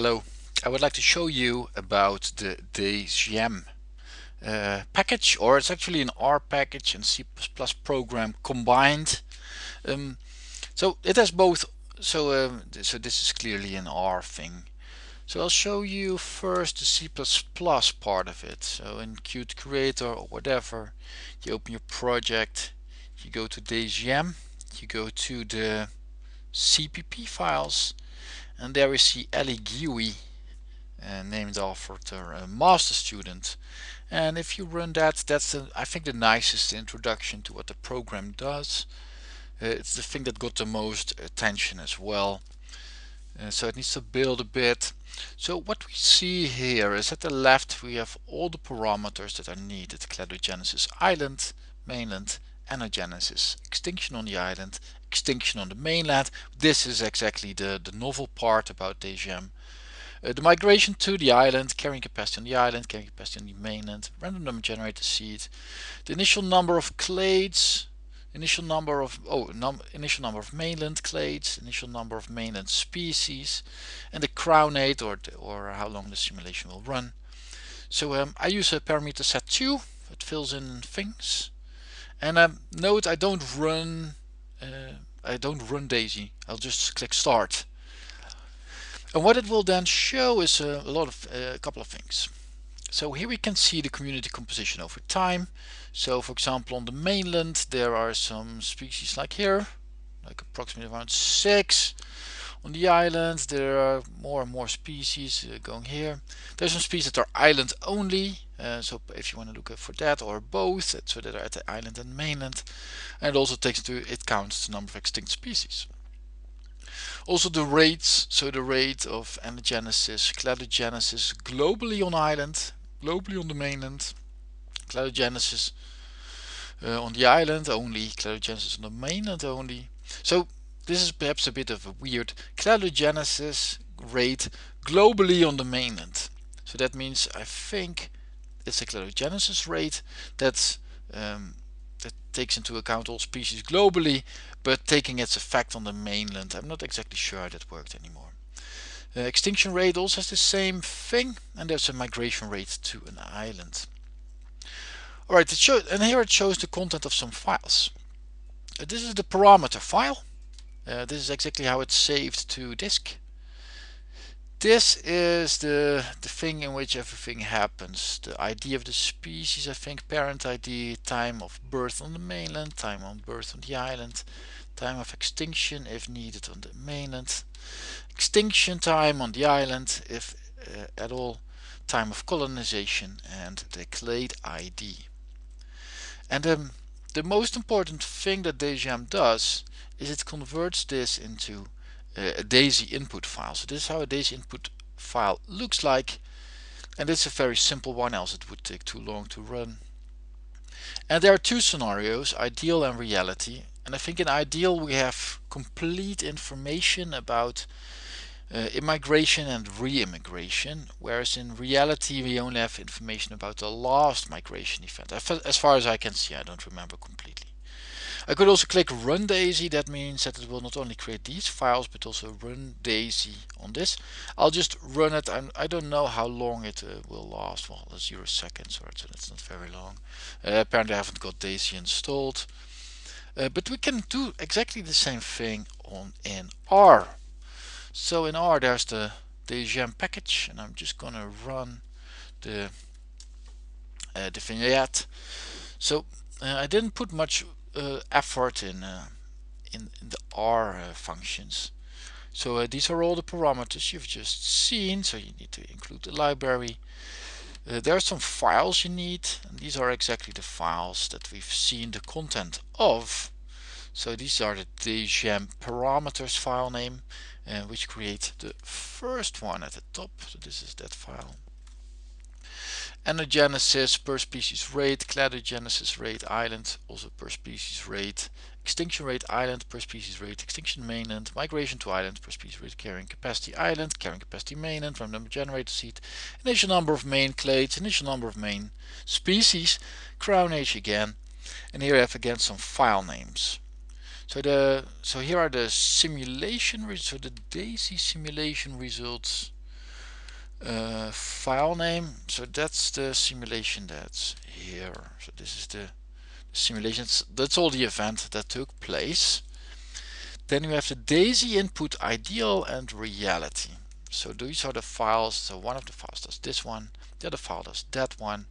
Hello, I would like to show you about the DGM uh, package or it's actually an R package and C++ program combined. Um, so it has both, so, um, so this is clearly an R thing. So I'll show you first the C++ part of it. So in Qt Creator or whatever, you open your project, you go to DGM, you go to the CPP files and there we see Ellie Guy uh, named after a master student. And if you run that that's I think the nicest introduction to what the program does. Uh, it's the thing that got the most attention as well. Uh, so it needs to build a bit. So what we see here is at the left we have all the parameters that are needed. Cladogenesis island mainland anagenesis extinction on the island extinction on the mainland. This is exactly the, the novel part about DGM. Uh, the migration to the island, carrying capacity on the island, carrying capacity on the mainland, random number generator seed, the initial number of clades, initial number of oh num initial number of mainland clades, initial number of mainland species, and the crown age or or how long the simulation will run. So um, I use a parameter set 2 it fills in things and um, note I don't run uh, I don't run DAISIE. I'll just click start. And what it will then show is a, a lot of uh, a couple of things. So here we can see the community composition over time. So for example on the mainland there are some species like here like approximately around six on the island there are more and more species uh, going here. There's some species that are island only uh, so if you want to look for that or both so that are at the island and mainland. And it also takes into it counts the number of extinct species. Also the rates so the rate of anagenesis cladogenesis globally on island globally on the mainland. Cladogenesis uh, on the island only cladogenesis on the mainland only. So this is perhaps a bit of a weird cladogenesis rate globally on the mainland. So that means I think it's a cladogenesis rate that's um, that takes into account all species globally but taking its effect on the mainland I'm not exactly sure how that worked anymore. Uh, extinction rate also has the same thing and there's a migration rate to an island. Alright and here it shows the content of some files. Uh, this is the parameter file uh, this is exactly how it's saved to disk this is the, the thing in which everything happens. The ID of the species, I think, parent ID, time of birth on the mainland, time of birth on the island, time of extinction if needed on the mainland, extinction time on the island if uh, at all, time of colonization and the clade ID. And um, the most important thing that DGM does is it converts this into a DAISIE input file. So this is how a DAISIE input file looks like and it's a very simple one else it would take too long to run. And there are two scenarios, ideal and reality. And I think in ideal we have complete information about uh, immigration and re-immigration, whereas in reality we only have information about the last migration event. As far as I can see, I don't remember completely. I could also click run DAISIE. That means that it will not only create these files but also run DAISIE on this. I'll just run it and I don't know how long it uh, will last. Well zero seconds or so it's not very long. Uh, apparently I haven't got DAISIE installed. Uh, but we can do exactly the same thing on in R so in R there's the DGM package and I'm just gonna run the uh, the vignette so uh, I didn't put much uh, effort in, uh, in, in, the R uh, functions. So these are all the parameters you've just seen. So you need to include the library. Uh, there are some files you need and these are exactly the files that we've seen the content of so these are the DGM parameters file name uh, which creates the first one at the top so this is that file Anagenesis per species rate, cladogenesis rate island also per species rate, extinction rate island per species rate, extinction mainland, migration to island per species rate, carrying capacity island, carrying capacity mainland, random number generator seed, initial number of main clades, initial number of main species, crown age again, and here I have again some file names. So the so here are the simulation so the DAISIE simulation results uh, file name. So that's the simulation that's here. So this is the simulations. That's all the event that took place. Then you have the DAISIE input ideal and reality. So these are the files. So one of the files does this one the other file does that one.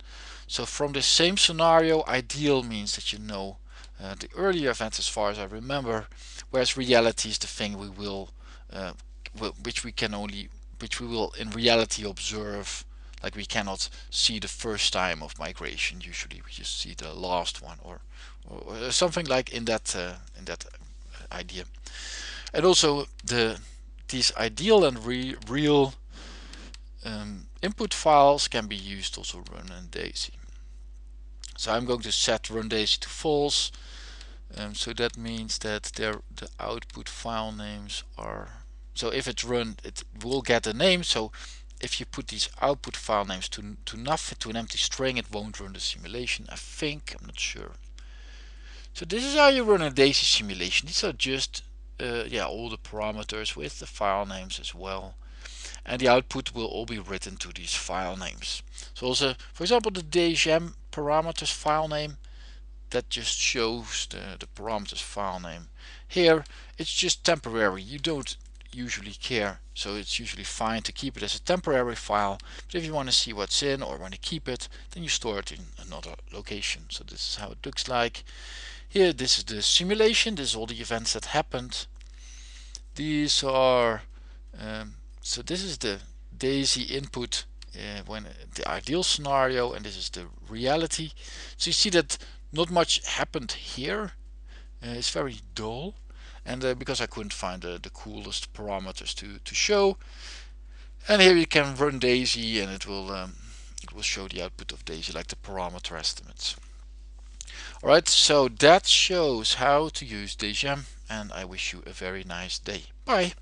So from the same scenario ideal means that you know uh, the earlier events as far as I remember whereas reality is the thing we will uh, which we can only which we will in reality observe. Like we cannot see the first time of migration. Usually we just see the last one or, or something like in that uh, in that idea. And also the these ideal and re real um, input files can be used also run in DAISIE. So I'm going to set run DAISIE to false um, so that means that the output file names are so if it's run it will get a name. So if you put these output file names to, to nothing to an empty string it won't run the simulation I think. I'm not sure. So this is how you run a DAISIE simulation. These are just uh, yeah all the parameters with the file names as well. And the output will all be written to these file names. So also for example the DGM parameters file name that just shows the, the parameters file name. Here it's just temporary, you don't usually care, so it's usually fine to keep it as a temporary file, but if you want to see what's in or want to keep it, then you store it in another location. So this is how it looks like. Here this is the simulation, this is all the events that happened. These are, um, so this is the DAISIE input uh, when the ideal scenario and this is the reality. So you see that not much happened here. Uh, it's very dull. And uh, because I couldn't find the, the coolest parameters to, to show. And here you can run DAISIE and it will um, it will show the output of DAISIE like the parameter estimates. Alright, so that shows how to use DGM and I wish you a very nice day. Bye!